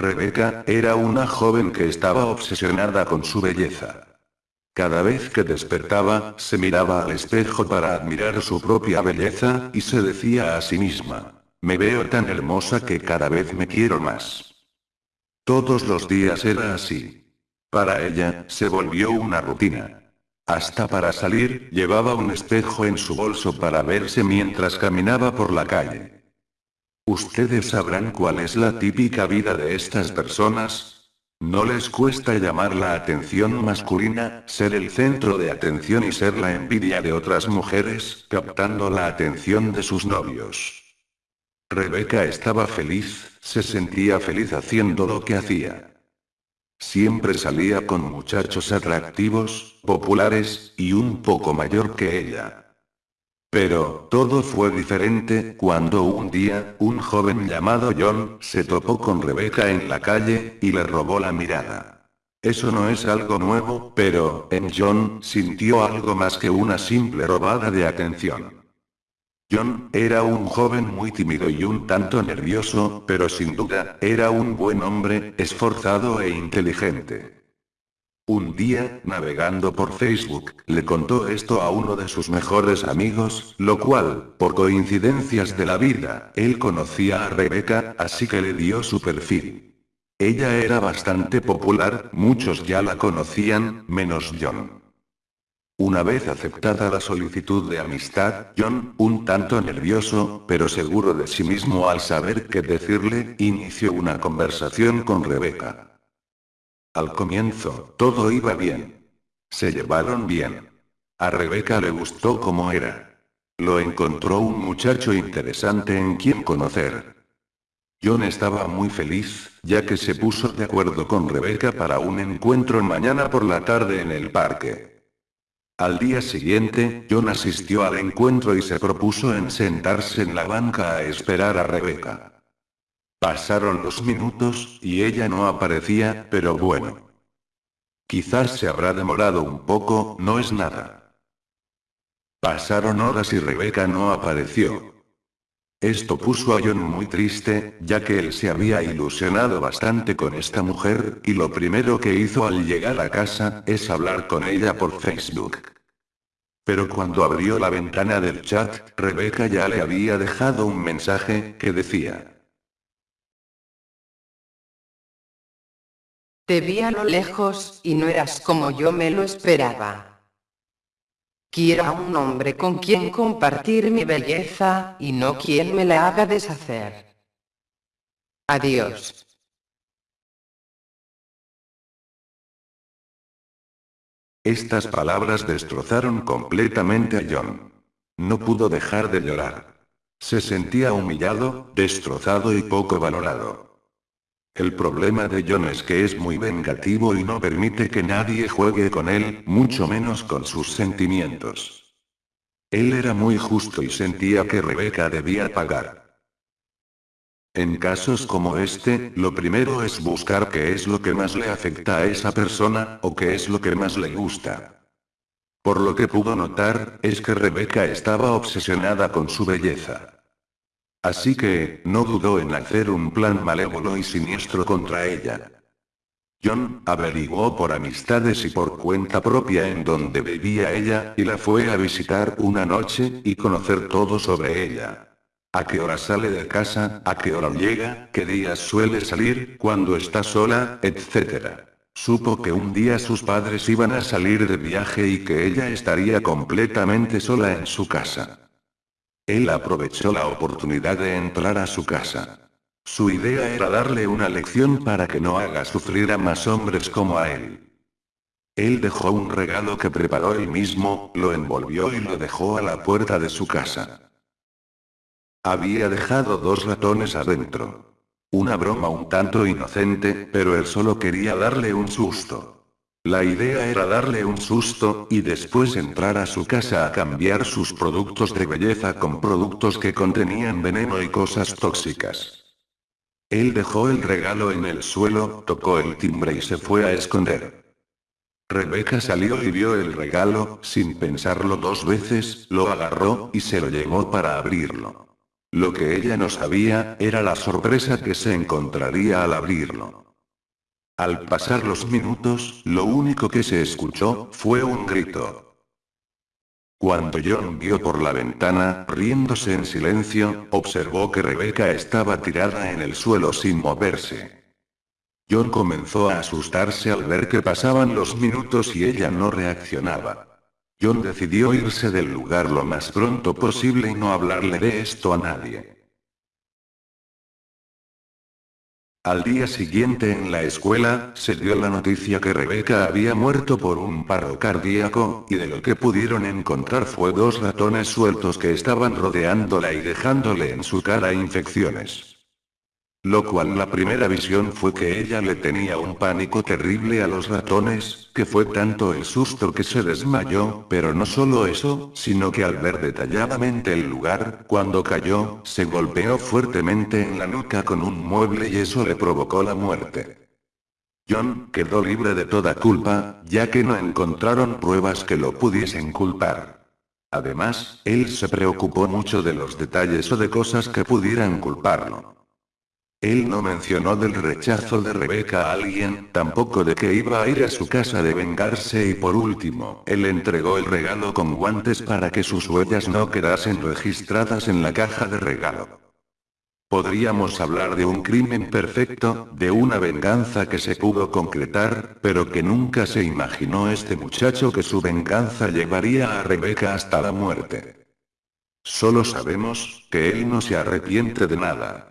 Rebeca, era una joven que estaba obsesionada con su belleza. Cada vez que despertaba, se miraba al espejo para admirar su propia belleza, y se decía a sí misma, me veo tan hermosa que cada vez me quiero más. Todos los días era así. Para ella, se volvió una rutina. Hasta para salir, llevaba un espejo en su bolso para verse mientras caminaba por la calle. Ustedes sabrán cuál es la típica vida de estas personas. No les cuesta llamar la atención masculina, ser el centro de atención y ser la envidia de otras mujeres, captando la atención de sus novios. Rebeca estaba feliz, se sentía feliz haciendo lo que hacía. Siempre salía con muchachos atractivos, populares, y un poco mayor que ella. Pero, todo fue diferente, cuando un día, un joven llamado John, se topó con Rebeca en la calle, y le robó la mirada. Eso no es algo nuevo, pero, en John, sintió algo más que una simple robada de atención. John, era un joven muy tímido y un tanto nervioso, pero sin duda, era un buen hombre, esforzado e inteligente. Un día, navegando por Facebook, le contó esto a uno de sus mejores amigos, lo cual, por coincidencias de la vida, él conocía a Rebecca, así que le dio su perfil. Ella era bastante popular, muchos ya la conocían, menos John. Una vez aceptada la solicitud de amistad, John, un tanto nervioso, pero seguro de sí mismo al saber qué decirle, inició una conversación con Rebeca. Al comienzo, todo iba bien. Se llevaron bien. A Rebeca le gustó como era. Lo encontró un muchacho interesante en quien conocer. John estaba muy feliz, ya que se puso de acuerdo con Rebeca para un encuentro mañana por la tarde en el parque. Al día siguiente, John asistió al encuentro y se propuso en sentarse en la banca a esperar a Rebeca. Pasaron los minutos, y ella no aparecía, pero bueno. Quizás se habrá demorado un poco, no es nada. Pasaron horas y Rebeca no apareció. Esto puso a John muy triste, ya que él se había ilusionado bastante con esta mujer, y lo primero que hizo al llegar a casa, es hablar con ella por Facebook. Pero cuando abrió la ventana del chat, Rebeca ya le había dejado un mensaje, que decía. Te vi a lo lejos, y no eras como yo me lo esperaba. Quiero a un hombre con quien compartir mi belleza, y no quien me la haga deshacer. Adiós. Estas palabras destrozaron completamente a John. No pudo dejar de llorar. Se sentía humillado, destrozado y poco valorado. El problema de John es que es muy vengativo y no permite que nadie juegue con él, mucho menos con sus sentimientos. Él era muy justo y sentía que Rebeca debía pagar. En casos como este, lo primero es buscar qué es lo que más le afecta a esa persona, o qué es lo que más le gusta. Por lo que pudo notar, es que Rebeca estaba obsesionada con su belleza. Así que, no dudó en hacer un plan malévolo y siniestro contra ella. John, averiguó por amistades y por cuenta propia en donde vivía ella, y la fue a visitar una noche, y conocer todo sobre ella. A qué hora sale de casa, a qué hora llega, qué días suele salir, cuando está sola, etc. Supo que un día sus padres iban a salir de viaje y que ella estaría completamente sola en su casa. Él aprovechó la oportunidad de entrar a su casa. Su idea era darle una lección para que no haga sufrir a más hombres como a él. Él dejó un regalo que preparó él mismo, lo envolvió y lo dejó a la puerta de su casa. Había dejado dos ratones adentro. Una broma un tanto inocente, pero él solo quería darle un susto. La idea era darle un susto, y después entrar a su casa a cambiar sus productos de belleza con productos que contenían veneno y cosas tóxicas. Él dejó el regalo en el suelo, tocó el timbre y se fue a esconder. Rebeca salió y vio el regalo, sin pensarlo dos veces, lo agarró, y se lo llevó para abrirlo. Lo que ella no sabía, era la sorpresa que se encontraría al abrirlo. Al pasar los minutos, lo único que se escuchó, fue un grito. Cuando John vio por la ventana, riéndose en silencio, observó que Rebeca estaba tirada en el suelo sin moverse. John comenzó a asustarse al ver que pasaban los minutos y ella no reaccionaba. John decidió irse del lugar lo más pronto posible y no hablarle de esto a nadie. Al día siguiente en la escuela, se dio la noticia que Rebeca había muerto por un paro cardíaco, y de lo que pudieron encontrar fue dos ratones sueltos que estaban rodeándola y dejándole en su cara infecciones. Lo cual la primera visión fue que ella le tenía un pánico terrible a los ratones, que fue tanto el susto que se desmayó, pero no solo eso, sino que al ver detalladamente el lugar, cuando cayó, se golpeó fuertemente en la nuca con un mueble y eso le provocó la muerte. John quedó libre de toda culpa, ya que no encontraron pruebas que lo pudiesen culpar. Además, él se preocupó mucho de los detalles o de cosas que pudieran culparlo. Él no mencionó del rechazo de Rebeca a alguien, tampoco de que iba a ir a su casa de vengarse y por último, él entregó el regalo con guantes para que sus huellas no quedasen registradas en la caja de regalo. Podríamos hablar de un crimen perfecto, de una venganza que se pudo concretar, pero que nunca se imaginó este muchacho que su venganza llevaría a Rebeca hasta la muerte. Solo sabemos, que él no se arrepiente de nada.